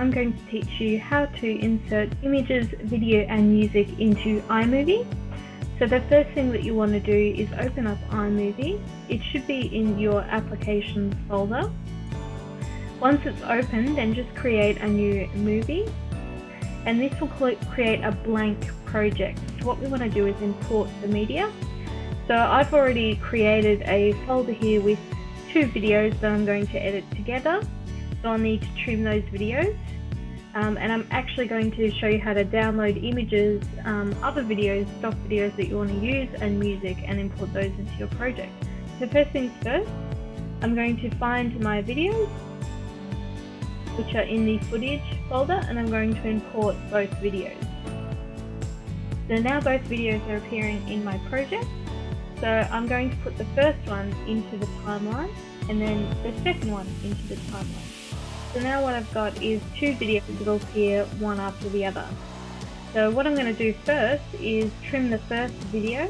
I'm going to teach you how to insert images, video and music into iMovie. So the first thing that you want to do is open up iMovie. It should be in your applications folder. Once it's open, then just create a new movie and this will create a blank project. So what we want to do is import the media. So I've already created a folder here with two videos that I'm going to edit together. So I'll need to trim those videos. Um, and I'm actually going to show you how to download images, um, other videos, stock videos that you want to use and music and import those into your project. So first things first, I'm going to find my videos which are in the footage folder and I'm going to import both videos. So now both videos are appearing in my project. So I'm going to put the first one into the timeline and then the second one into the timeline. So now what I've got is two videos that will appear one after the other. So what I'm going to do first is trim the first video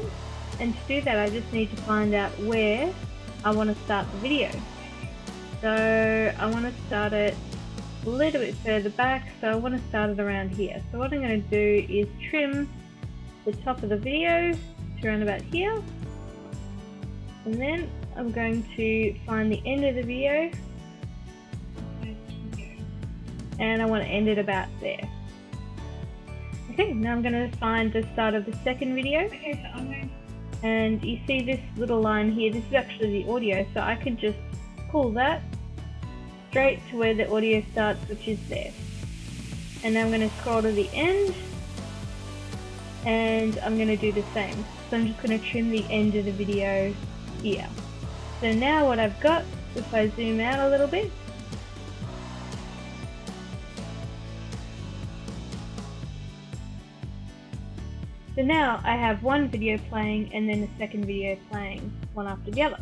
and to do that I just need to find out where I want to start the video. So I want to start it a little bit further back so I want to start it around here. So what I'm going to do is trim the top of the video to around about here and then I'm going to find the end of the video and I want to end it about there. Okay, now I'm going to find the start of the second video. Okay, so I'm going and you see this little line here, this is actually the audio, so I can just pull that straight to where the audio starts, which is there. And now I'm going to scroll to the end, and I'm going to do the same. So I'm just going to trim the end of the video here. So now what I've got, if I zoom out a little bit, So now I have one video playing and then a second video playing one after the other.